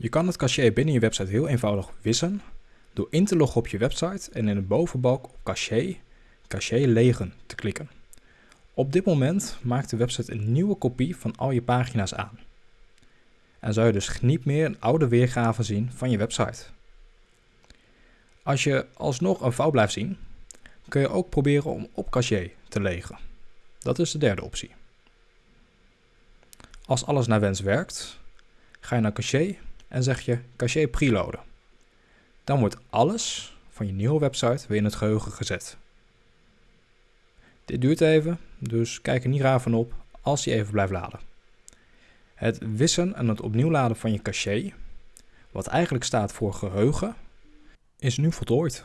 Je kan het caché binnen je website heel eenvoudig wissen door in te loggen op je website en in de bovenbalk op caché, caché legen te klikken. Op dit moment maakt de website een nieuwe kopie van al je pagina's aan. En zou je dus niet meer een oude weergave zien van je website. Als je alsnog een fout blijft zien, kun je ook proberen om op caché te legen. Dat is de derde optie. Als alles naar wens werkt, ga je naar caché en zeg je caché preloaden. Dan wordt alles van je nieuwe website weer in het geheugen gezet. Dit duurt even, dus kijk er niet raar van op als hij even blijft laden. Het wissen en het opnieuw laden van je caché, wat eigenlijk staat voor geheugen, is nu voltooid.